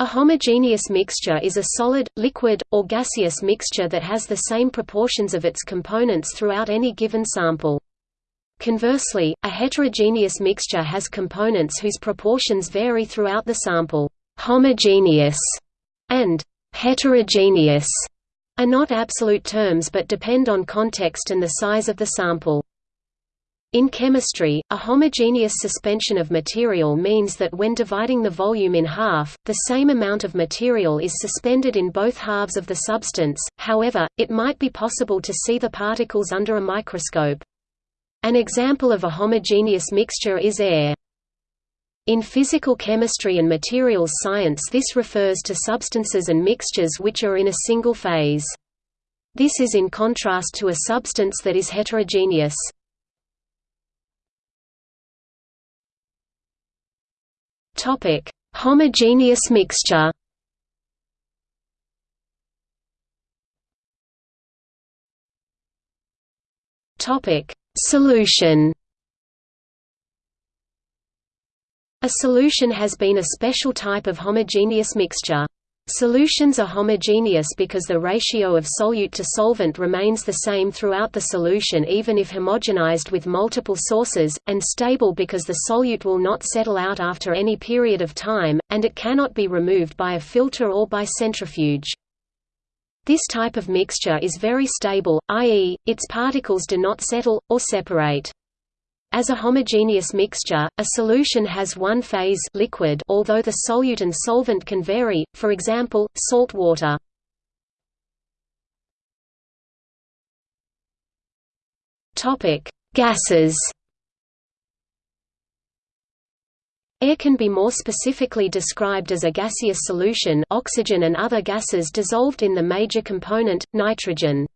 A homogeneous mixture is a solid, liquid, or gaseous mixture that has the same proportions of its components throughout any given sample. Conversely, a heterogeneous mixture has components whose proportions vary throughout the sample. Homogeneous and heterogeneous are not absolute terms but depend on context and the size of the sample. In chemistry, a homogeneous suspension of material means that when dividing the volume in half, the same amount of material is suspended in both halves of the substance, however, it might be possible to see the particles under a microscope. An example of a homogeneous mixture is air. In physical chemistry and materials science this refers to substances and mixtures which are in a single phase. This is in contrast to a substance that is heterogeneous. Topic: Homogeneous mixture. Topic: Solution. A solution has been a special type of homogeneous mixture. Solutions are homogeneous because the ratio of solute to solvent remains the same throughout the solution even if homogenized with multiple sources, and stable because the solute will not settle out after any period of time, and it cannot be removed by a filter or by centrifuge. This type of mixture is very stable, i.e., its particles do not settle, or separate. As a homogeneous mixture, a solution has one phase liquid although the solute and solvent can vary, for example, salt water. Gases Air can be more specifically described as a gaseous solution oxygen and other gases dissolved in the major component, nitrogen.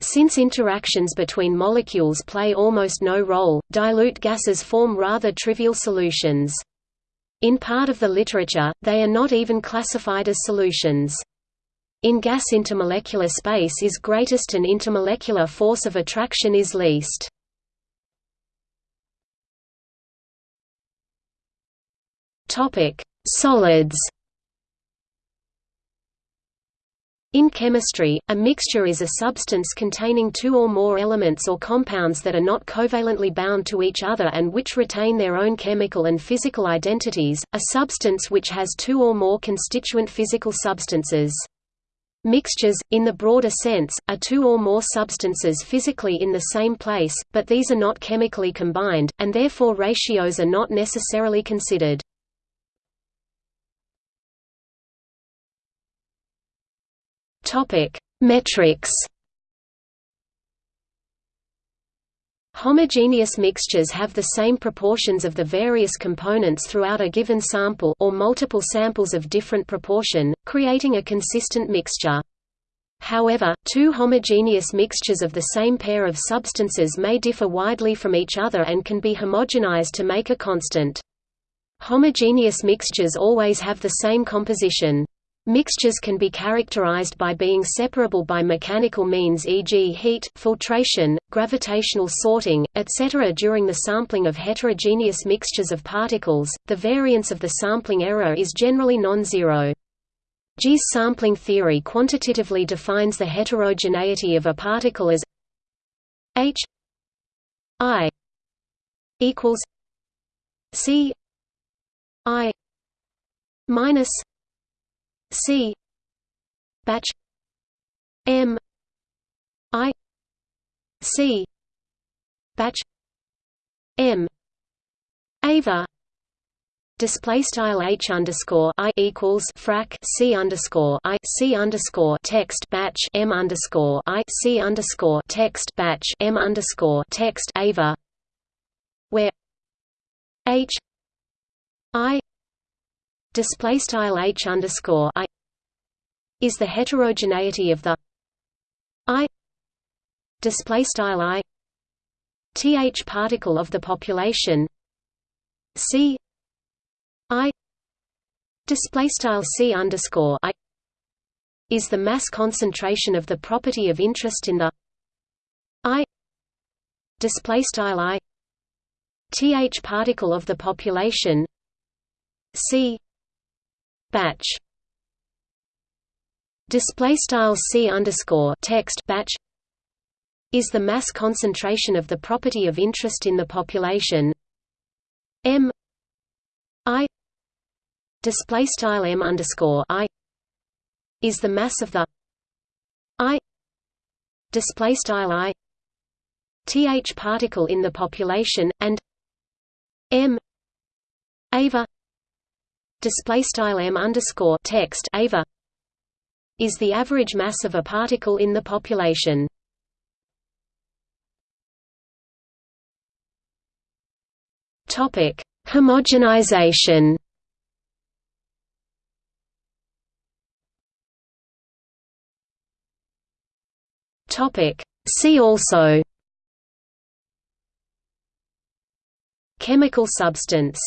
Since interactions between molecules play almost no role, dilute gases form rather trivial solutions. In part of the literature, they are not even classified as solutions. In gas intermolecular space is greatest and intermolecular force of attraction is least. Solids In chemistry, a mixture is a substance containing two or more elements or compounds that are not covalently bound to each other and which retain their own chemical and physical identities, a substance which has two or more constituent physical substances. Mixtures, in the broader sense, are two or more substances physically in the same place, but these are not chemically combined, and therefore ratios are not necessarily considered. Topic: Metrics. Homogeneous mixtures have the same proportions of the various components throughout a given sample or multiple samples of different proportion, creating a consistent mixture. However, two homogeneous mixtures of the same pair of substances may differ widely from each other and can be homogenized to make a constant. Homogeneous mixtures always have the same composition. Mixtures can be characterized by being separable by mechanical means e.g. heat, filtration, gravitational sorting, etc. During the sampling of heterogeneous mixtures of particles, the variance of the sampling error is generally non-zero. Gy's sampling theory quantitatively defines the heterogeneity of a particle as h i equals c i minus C batch M I C batch M Ava Display style h underscore i equals frac c underscore i c underscore text batch m underscore i c underscore text batch m underscore text ava, where h i display style h underscore i is the heterogeneity of the i display style i th particle of the population c i display style c underscore i is the mass concentration of the property of interest in the i display style i th particle of the population c batch. Display style c underscore text batch is the mass concentration of the property of interest in the population. M i display style m underscore i is the mass of the i display style i th particle in the population and m ava display style m underscore text ava is the average mass of a particle in the population. Topic: Homogenization. Topic: See also. Chemical substance